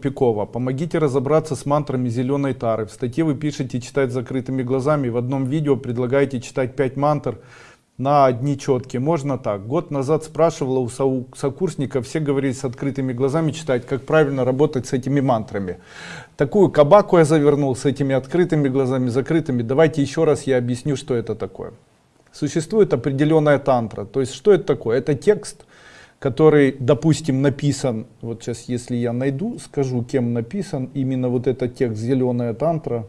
Пикова. Помогите разобраться с мантрами зеленой тары. В статье вы пишете читать закрытыми глазами. В одном видео предлагаете читать 5 мантр на одни четкие. Можно так. Год назад спрашивала у сокурсников, все говорили с открытыми глазами читать, как правильно работать с этими мантрами. Такую кабаку я завернул с этими открытыми глазами, закрытыми. Давайте еще раз я объясню, что это такое. Существует определенная тантра. То есть, что это такое? Это текст, который, допустим, написан, вот сейчас, если я найду, скажу, кем написан, именно вот этот текст «Зеленая тантра»,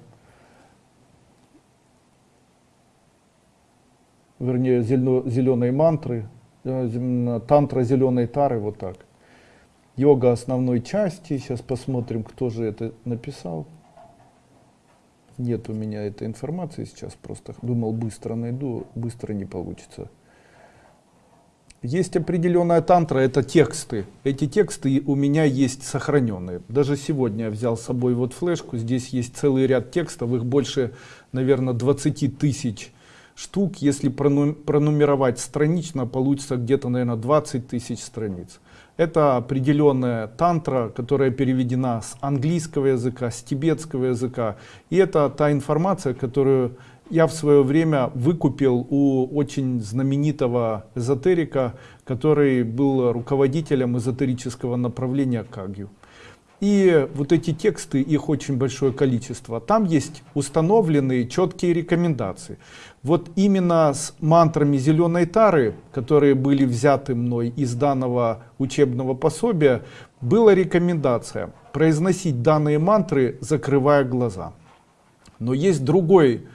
вернее, зеленые мантры, э, тантра зеленой тары, вот так. Йога основной части, сейчас посмотрим, кто же это написал. Нет у меня этой информации сейчас, просто думал быстро найду, быстро не получится. Есть определенная тантра, это тексты. Эти тексты у меня есть сохраненные. Даже сегодня я взял с собой вот флешку, здесь есть целый ряд текстов, их больше, наверное, 20 тысяч штук. Если пронумеровать странично, получится где-то, наверное, 20 тысяч страниц. Это определенная тантра, которая переведена с английского языка, с тибетского языка. И это та информация, которую я в свое время выкупил у очень знаменитого эзотерика, который был руководителем эзотерического направления Кагью. И вот эти тексты, их очень большое количество. Там есть установленные четкие рекомендации. Вот именно с мантрами зеленой тары, которые были взяты мной из данного учебного пособия, была рекомендация произносить данные мантры, закрывая глаза. Но есть другой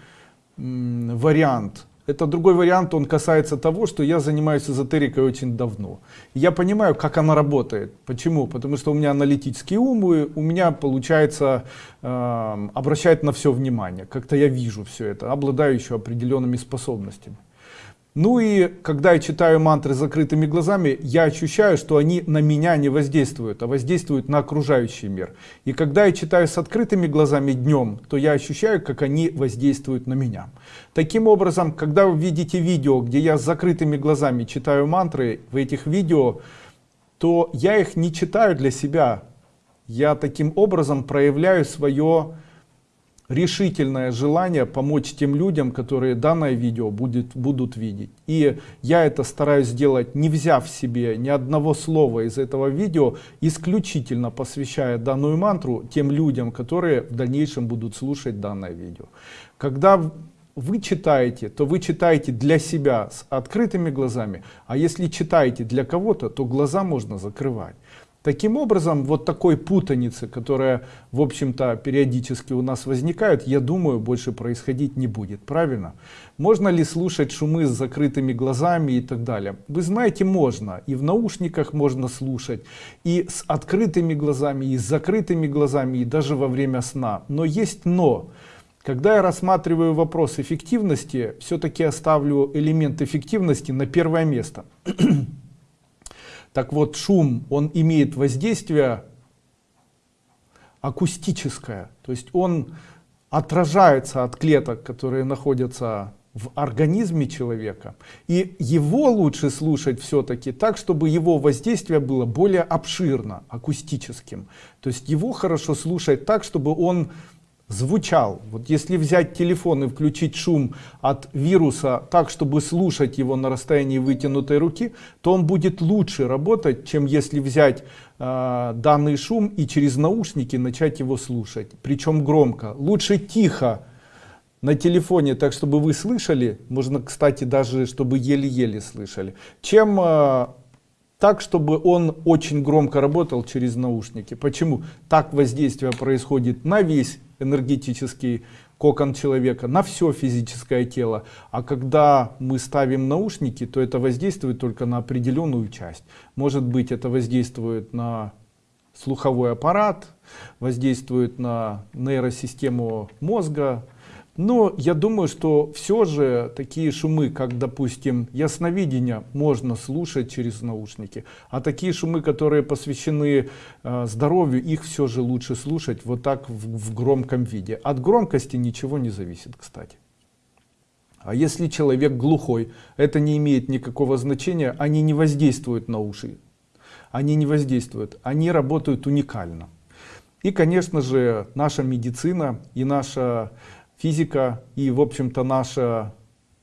вариант. Это другой вариант, он касается того, что я занимаюсь эзотерикой очень давно. Я понимаю, как она работает. Почему? Потому что у меня аналитический ум, и у меня получается э, обращать на все внимание. Как-то я вижу все это, обладаю еще определенными способностями. Ну и когда я читаю мантры с закрытыми глазами, я ощущаю, что они на меня не воздействуют, а воздействуют на окружающий мир. И когда я читаю с открытыми глазами днем, то я ощущаю, как они воздействуют на меня. Таким образом, когда вы видите видео, где я с закрытыми глазами читаю мантры, в этих видео, то я их не читаю для себя. Я таким образом проявляю свое решительное желание помочь тем людям, которые данное видео будет, будут видеть. И я это стараюсь сделать, не взяв себе ни одного слова из этого видео, исключительно посвящая данную мантру тем людям, которые в дальнейшем будут слушать данное видео. Когда вы читаете, то вы читаете для себя с открытыми глазами, а если читаете для кого-то, то глаза можно закрывать. Таким образом, вот такой путаницы, которая, в общем-то, периодически у нас возникает, я думаю, больше происходить не будет. Правильно? Можно ли слушать шумы с закрытыми глазами и так далее? Вы знаете, можно. И в наушниках можно слушать, и с открытыми глазами, и с закрытыми глазами, и даже во время сна. Но есть но. Когда я рассматриваю вопрос эффективности, все-таки оставлю элемент эффективности на первое место. Так вот, шум, он имеет воздействие акустическое, то есть он отражается от клеток, которые находятся в организме человека. И его лучше слушать все-таки так, чтобы его воздействие было более обширно, акустическим. То есть его хорошо слушать так, чтобы он звучал. Вот если взять телефон и включить шум от вируса так, чтобы слушать его на расстоянии вытянутой руки, то он будет лучше работать, чем если взять э, данный шум и через наушники начать его слушать. Причем громко. Лучше тихо на телефоне, так чтобы вы слышали, можно, кстати, даже чтобы еле-еле слышали, чем э, так, чтобы он очень громко работал через наушники. Почему? Так воздействие происходит на весь энергетический кокон человека, на все физическое тело. А когда мы ставим наушники, то это воздействует только на определенную часть. Может быть это воздействует на слуховой аппарат, воздействует на нейросистему мозга, но я думаю, что все же такие шумы, как, допустим, ясновидение, можно слушать через наушники. А такие шумы, которые посвящены э, здоровью, их все же лучше слушать вот так в, в громком виде. От громкости ничего не зависит, кстати. А если человек глухой, это не имеет никакого значения, они не воздействуют на уши. Они не воздействуют, они работают уникально. И, конечно же, наша медицина и наша физика и, в общем-то, наша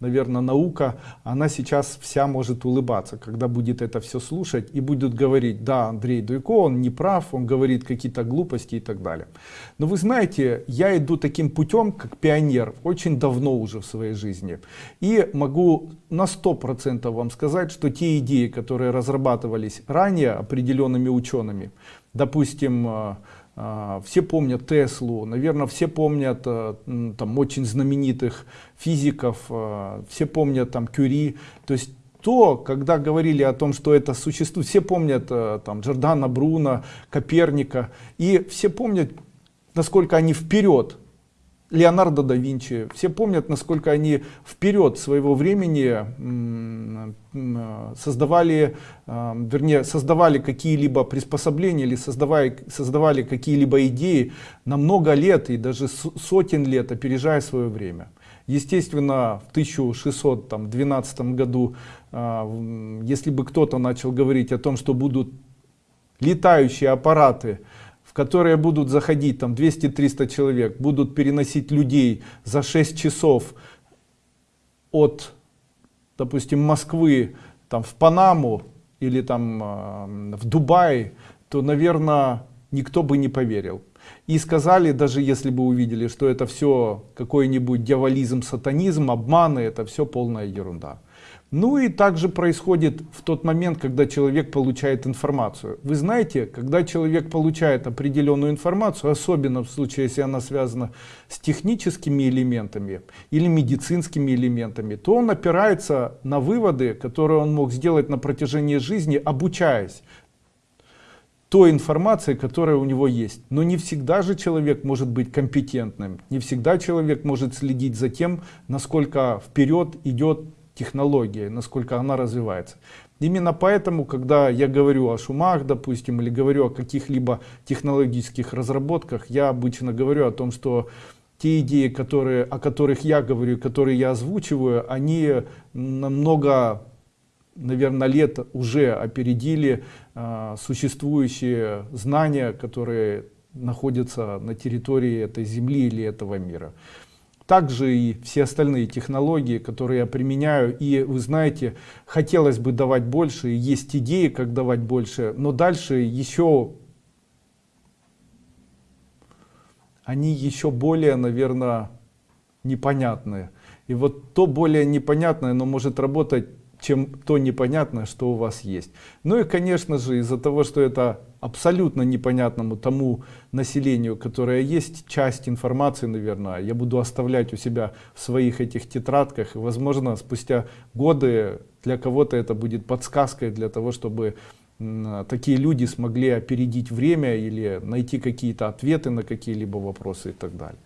наверное, наука, она сейчас вся может улыбаться, когда будет это все слушать и будут говорить, да, Андрей Дуйко, он не прав, он говорит какие-то глупости и так далее. Но вы знаете, я иду таким путем, как пионер, очень давно уже в своей жизни. И могу на сто процентов вам сказать, что те идеи, которые разрабатывались ранее определенными учеными, допустим, э, все помнят Теслу, наверное, все помнят э, там очень знаменитых физиков, э, все помнят там Кюри. То есть то, когда говорили о том, что это существует, все помнят э, там Джордана Бруно, Коперника, и все помнят, насколько они вперед Леонардо да Винчи. Все помнят, насколько они вперед своего времени создавали, а, вернее, создавали какие-либо приспособления или создавали, создавали какие-либо идеи на много лет и даже сотен лет, опережая свое время. Естественно, в 1612 году, а, если бы кто-то начал говорить о том, что будут летающие аппараты, которые будут заходить там 200-300 человек, будут переносить людей за 6 часов от, допустим, Москвы там, в Панаму или там э, в Дубай, то, наверное, никто бы не поверил. И сказали, даже если бы увидели, что это все какой-нибудь дьяволизм, сатанизм, обманы, это все полная ерунда. Ну и также происходит в тот момент, когда человек получает информацию. Вы знаете, когда человек получает определенную информацию, особенно в случае, если она связана с техническими элементами или медицинскими элементами, то он опирается на выводы, которые он мог сделать на протяжении жизни, обучаясь той информации, которая у него есть. Но не всегда же человек может быть компетентным, не всегда человек может следить за тем, насколько вперед идет технология, насколько она развивается. Именно поэтому, когда я говорю о шумах, допустим, или говорю о каких-либо технологических разработках, я обычно говорю о том, что те идеи, которые, о которых я говорю, которые я озвучиваю, они намного, наверное, лет уже опередили э, существующие знания, которые находятся на территории этой Земли или этого мира также и все остальные технологии, которые я применяю. И вы знаете, хотелось бы давать больше, есть идеи, как давать больше, но дальше еще они еще более, наверное, непонятные. И вот то более непонятное, но может работать чем то непонятное, что у вас есть. Ну и, конечно же, из-за того, что это абсолютно непонятному тому населению, которое есть, часть информации, наверное, я буду оставлять у себя в своих этих тетрадках. И, возможно, спустя годы для кого-то это будет подсказкой для того, чтобы такие люди смогли опередить время или найти какие-то ответы на какие-либо вопросы и так далее.